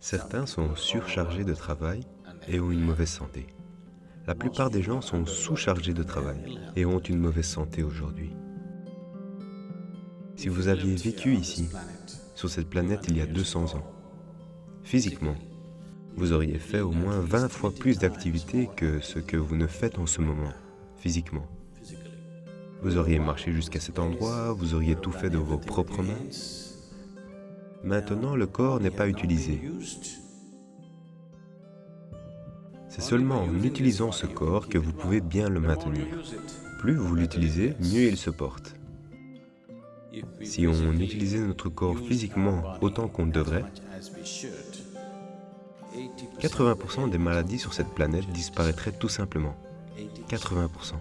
Certains sont surchargés de travail et ont une mauvaise santé. La plupart des gens sont sous-chargés de travail et ont une mauvaise santé aujourd'hui. Si vous aviez vécu ici, sur cette planète il y a 200 ans, physiquement, vous auriez fait au moins 20 fois plus d'activités que ce que vous ne faites en ce moment, physiquement. Vous auriez marché jusqu'à cet endroit, vous auriez tout fait de vos propres mains. Maintenant, le corps n'est pas utilisé. C'est seulement en utilisant ce corps que vous pouvez bien le maintenir. Plus vous l'utilisez, mieux il se porte. Si on utilisait notre corps physiquement autant qu'on devrait, 80% des maladies sur cette planète disparaîtraient tout simplement. 80%.